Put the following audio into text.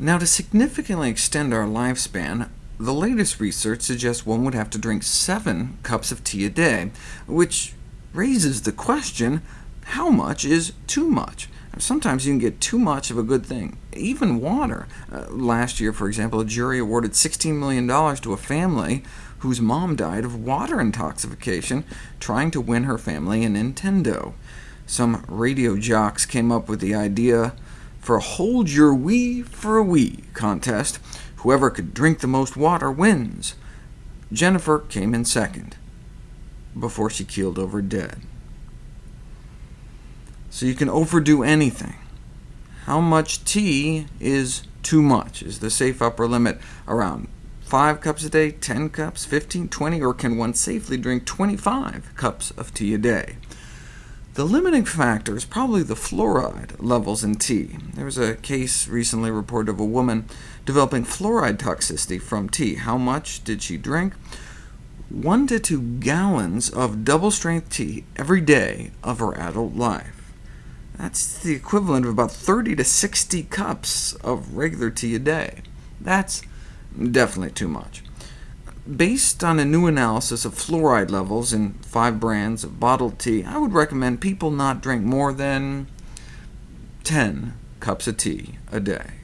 Now, to significantly extend our lifespan, the latest research suggests one would have to drink 7 cups of tea a day, which raises the question, how much is too much? Sometimes you can get too much of a good thing, even water. Uh, last year, for example, a jury awarded $16 million to a family whose mom died of water intoxication trying to win her family a Nintendo. Some radio jocks came up with the idea for a Hold Your Wee for a Wii contest. Whoever could drink the most water wins. Jennifer came in second, before she keeled over dead. So you can overdo anything. How much tea is too much? Is the safe upper limit around 5 cups a day, 10 cups, 15, 20, or can one safely drink 25 cups of tea a day? The limiting factor is probably the fluoride levels in tea. There was a case recently reported of a woman developing fluoride toxicity from tea. How much did she drink? 1 to 2 gallons of double-strength tea every day of her adult life. That's the equivalent of about 30 to 60 cups of regular tea a day. That's Definitely too much. Based on a new analysis of fluoride levels in five brands of bottled tea, I would recommend people not drink more than 10 cups of tea a day.